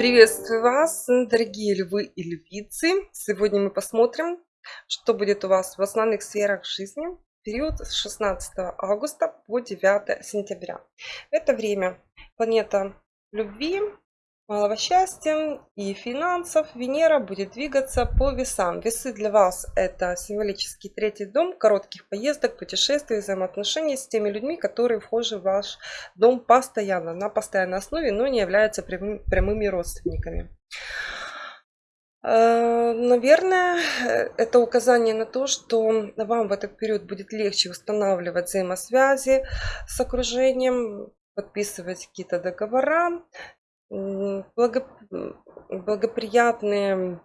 Приветствую вас, дорогие львы и львицы. Сегодня мы посмотрим, что будет у вас в основных сферах жизни в период с 16 августа по 9 сентября. В это время планета любви малого счастья и финансов Венера будет двигаться по весам. Весы для вас это символический третий дом, коротких поездок, путешествий, взаимоотношений с теми людьми, которые вхожи в ваш дом постоянно, на постоянной основе, но не являются прямыми, прямыми родственниками. Э, наверное, это указание на то, что вам в этот период будет легче устанавливать взаимосвязи с окружением, подписывать какие-то договора, благо, благоприятные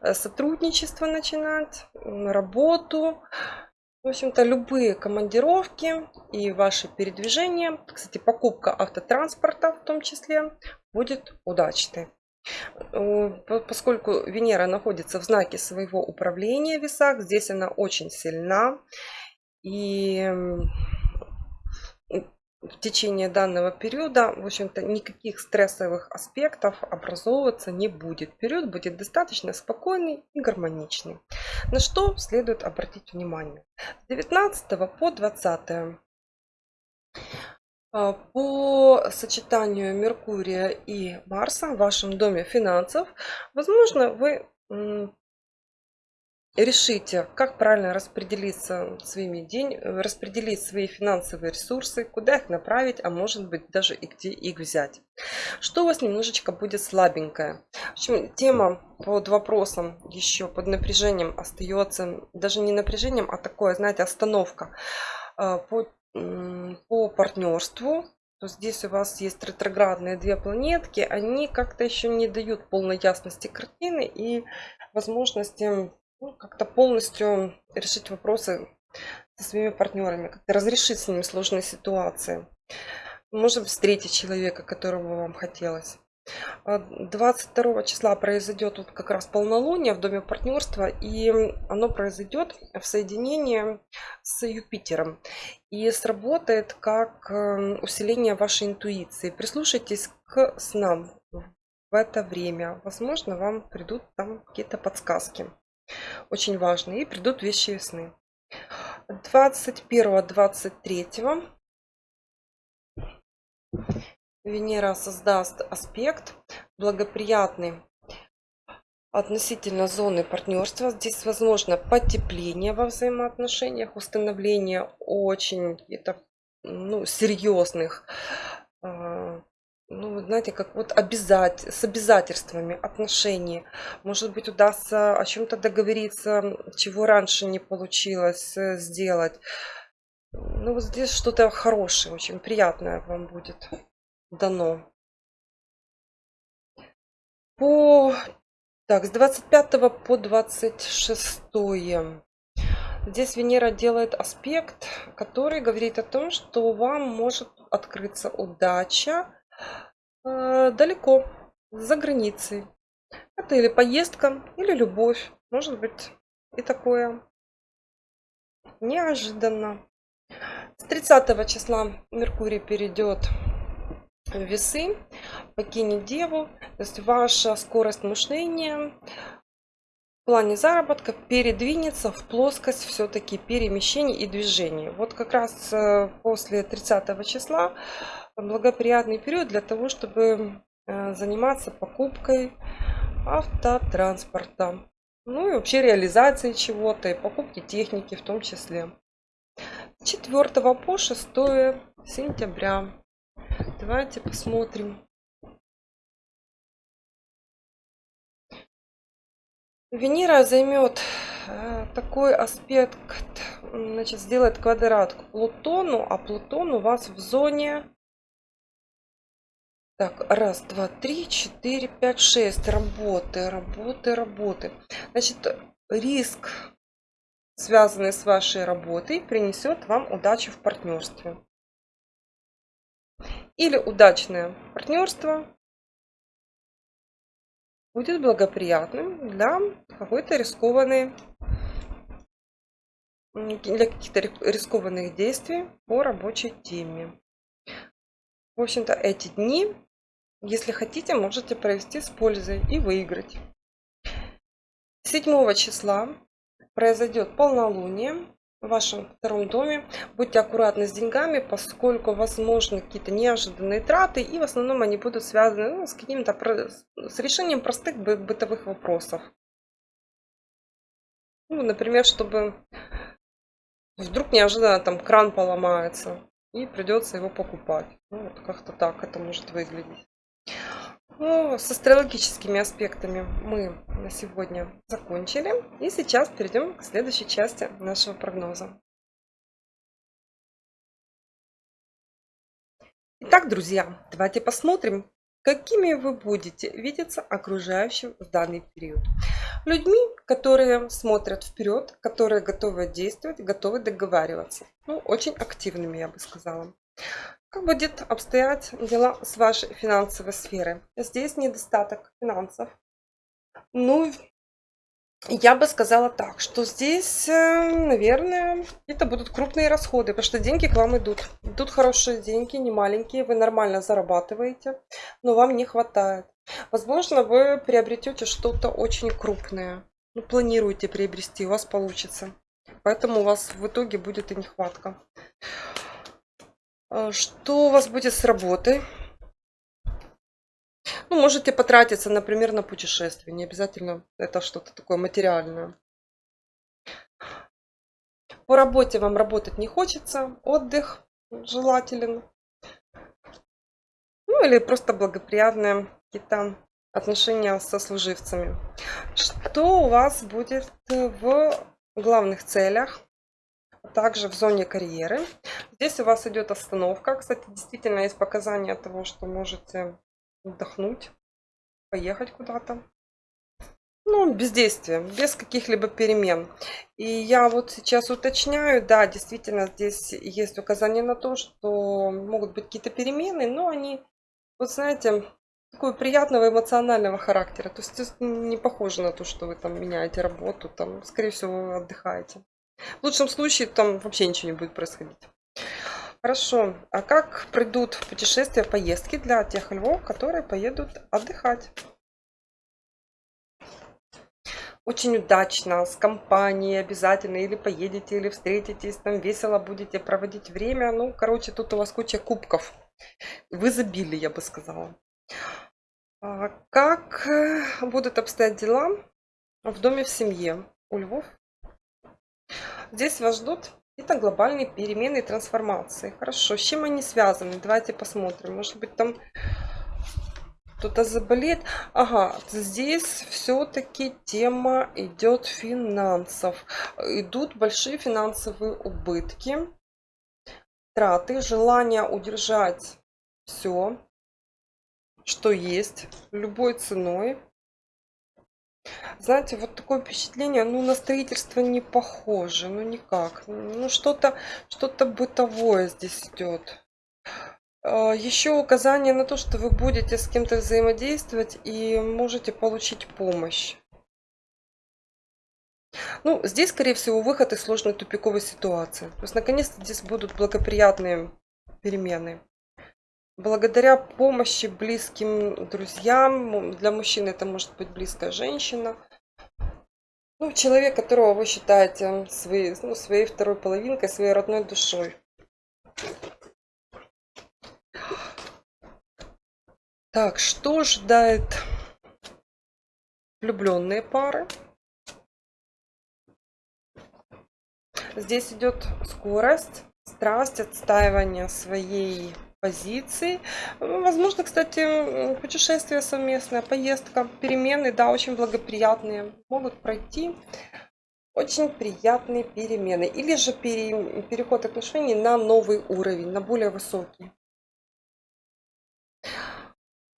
э, сотрудничество начинать, работу. В общем-то, любые командировки и ваши передвижения, кстати, покупка автотранспорта в том числе, будет удачной. Э, поскольку Венера находится в знаке своего управления в весах, здесь она очень сильна. И в течение данного периода, в общем-то, никаких стрессовых аспектов образовываться не будет. Период будет достаточно спокойный и гармоничный. На что следует обратить внимание. С 19 по 20 а, по сочетанию Меркурия и Марса в вашем доме финансов, возможно, вы решите, как правильно распределиться своими деньгами, распределить свои финансовые ресурсы, куда их направить, а может быть даже и где их взять. Что у вас немножечко будет слабенькое. В общем, тема под вопросом еще под напряжением остается, даже не напряжением, а такое, знаете, остановка а, по, по партнерству, то здесь у вас есть ретроградные две планетки, они как-то еще не дают полной ясности картины и возможности ну, как-то полностью решить вопросы со своими партнерами, как-то разрешить с ними сложные ситуации. Может встретить человека, которого вам хотелось. 22 а числа произойдет вот как раз полнолуние в доме партнерства, и оно произойдет в соединении с Юпитером. И сработает как эм, усиление вашей интуиции. Прислушайтесь к снам в это время. Возможно, вам придут там какие-то подсказки очень важные. И придут вещи весны. 21-23 Венера создаст аспект благоприятный относительно зоны партнерства. Здесь возможно потепление во взаимоотношениях, установление очень это, ну, серьезных а, ну, знаете, как вот обязать, с обязательствами отношений. Может быть, удастся о чем-то договориться, чего раньше не получилось э, сделать. Ну, вот здесь что-то хорошее, очень приятное вам будет дано. По, так, с 25 по 26 Здесь Венера делает аспект, который говорит о том, что вам может открыться удача, далеко, за границей. Это или поездка, или любовь. Может быть и такое. Неожиданно. С 30 числа Меркурий перейдет в весы, покинет Деву. То есть ваша скорость мышления плане заработка передвинется в плоскость все-таки перемещений и движений. Вот как раз э, после 30 числа благоприятный период для того, чтобы э, заниматься покупкой автотранспорта. Ну и вообще реализацией чего-то, и покупки техники в том числе. С 4 по 6 сентября. Давайте посмотрим. Венера займет э, такой аспект, значит, сделает квадрат к Плутону, а Плутон у вас в зоне так, раз, два, три, четыре, пять, шесть. Работы, работы, работы. Значит, риск, связанный с вашей работой, принесет вам удачу в партнерстве. Или удачное партнерство будет благоприятным для какой-то рискованной для каких-то рискованных действий по рабочей теме. В общем-то, эти дни Если хотите, можете провести с пользой и выиграть. 7 числа произойдет полнолуние в вашем втором доме. Будьте аккуратны с деньгами, поскольку возможны какие-то неожиданные траты, и в основном они будут связаны ну, с каким-то с решением простых бытовых вопросов. Ну, например, чтобы вдруг неожиданно там кран поломается и придется его покупать. Ну, вот как-то так это может выглядеть. Ну, с астрологическими аспектами мы на сегодня закончили. И сейчас перейдем к следующей части нашего прогноза. Итак, друзья, давайте посмотрим, какими вы будете видеться окружающим в данный период. Людьми, которые смотрят вперед, которые готовы действовать, готовы договариваться. Ну, очень активными, я бы сказала. Как будет обстоять дела с вашей финансовой сферой? Здесь недостаток финансов. Ну, я бы сказала так, что здесь, э, наверное, это будут крупные расходы, потому что деньги к вам идут. Идут хорошие деньги, не маленькие, вы нормально зарабатываете, но вам не хватает. Возможно, вы приобретете что-то очень крупное. Ну, планируете приобрести, у вас получится. Поэтому у вас в итоге будет и нехватка. А, что у вас будет с работой? Ну, можете потратиться, например, на путешествие. Не обязательно это что-то такое материальное. По работе вам работать не хочется. Отдых желателен. Ну, или просто благоприятные какие-то отношения со служивцами. Что у вас будет в главных целях? также в зоне карьеры. Здесь у вас идет остановка. Кстати, действительно есть показания того, что можете отдохнуть, поехать куда-то. Ну, бездействие, без каких-либо перемен. И я вот сейчас уточняю, да, действительно, здесь есть указание на то, что могут быть какие-то перемены, но они, вот знаете, такого приятного эмоционального характера. То есть не похоже на то, что вы там меняете работу, там, скорее всего, отдыхаете. В лучшем случае там вообще ничего не будет происходить. Хорошо. А как пройдут путешествия, поездки для тех львов, которые поедут отдыхать? Очень удачно, с компанией обязательно, или поедете, или встретитесь, там весело будете проводить время. Ну, короче, тут у вас куча кубков. В изобилии, я бы сказала. А как э, будут обстоять дела в доме в семье у львов Здесь вас ждут какие-то глобальные перемены и трансформации. Хорошо, с чем они связаны? Давайте посмотрим. Может быть, там кто-то заболеет. Ага, здесь все-таки тема идет финансов. Идут большие финансовые убытки, траты, желание удержать все, что есть, любой ценой. Знаете, вот такое впечатление, ну, на строительство не похоже, ну, никак. Ну, что-то что, -то, бытовое здесь идет. А, Еще указание на то, что вы будете с кем-то взаимодействовать и можете получить помощь. Ну, здесь, скорее всего, выход из сложной тупиковой ситуации. То есть, наконец-то здесь будут благоприятные перемены. Благодаря помощи близким друзьям, для мужчин это может быть близкая женщина, ну, человек, которого вы считаете своей, ну, своей второй половинкой, своей родной душой. Так, что ждает влюбленные пары? Здесь идет скорость, страсть, отстаивание своей позиций. Ну, возможно, кстати, путешествие совместное, поездка, перемены, да, очень благоприятные могут пройти. Очень приятные перемены. Или же пере, переход отношений на новый уровень, на более высокий.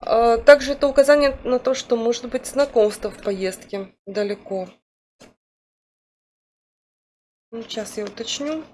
А, также это указание на то, что может быть знакомство в поездке далеко. Ну, сейчас я уточню.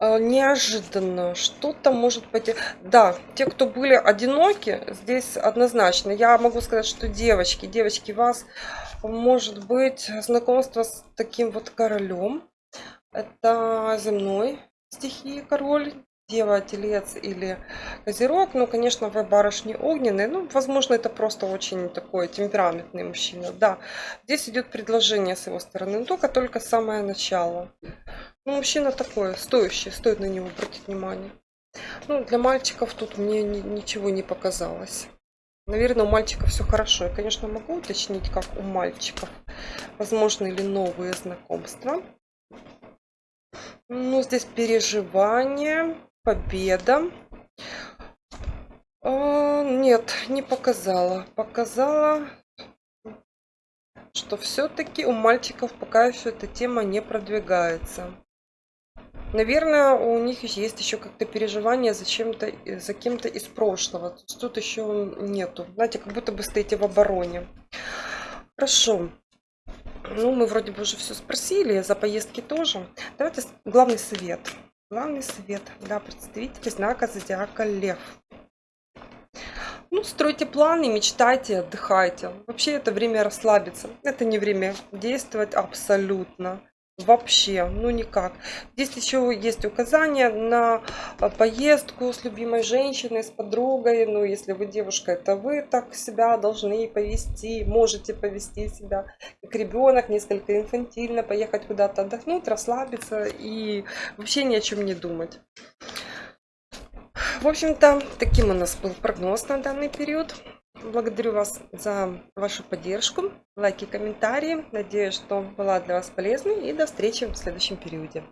Неожиданно что-то может пойти. Да, те, кто были одиноки, здесь однозначно. Я могу сказать, что девочки, девочки, вас может быть знакомство с таким вот королем. Это земной стихии король, Дева, Телец или Козерог. Ну, конечно, вы барышни огненные. Ну, возможно, это просто очень такой темпераментный мужчина. Да, здесь идет предложение с его стороны, только, только самое начало. Ну, мужчина такой, стоящий, стоит на него обратить внимание. Ну, для мальчиков тут мне ничего не показалось. Наверное, у мальчиков все хорошо. Я, конечно, могу уточнить, как у мальчиков. Возможно, или новые знакомства. Ну, здесь переживание, победа. А, нет, не показала. Показала, что все-таки у мальчиков пока еще эта тема не продвигается. Наверное, у них есть еще как-то переживание за чем-то, за кем-то из прошлого. Тут еще нету. Знаете, как будто бы стоите в обороне. Хорошо. Ну, мы вроде бы уже все спросили, за поездки тоже. Давайте главный совет. Главный совет для представителей знака зодиака Лев. Ну, стройте планы, мечтайте, отдыхайте. Вообще это время расслабиться. Это не время действовать абсолютно. Вообще, ну никак. Здесь еще есть указания на а, поездку с любимой женщиной, с подругой. Ну, если вы девушка, это вы так себя должны повести, можете повести себя как ребенок, несколько инфантильно, поехать куда-то отдохнуть, расслабиться и вообще ни о чем не думать. В общем-то, таким у нас был прогноз на данный период. Благодарю вас за вашу поддержку, лайки, комментарии. Надеюсь, что была для вас полезной. И до встречи в следующем периоде.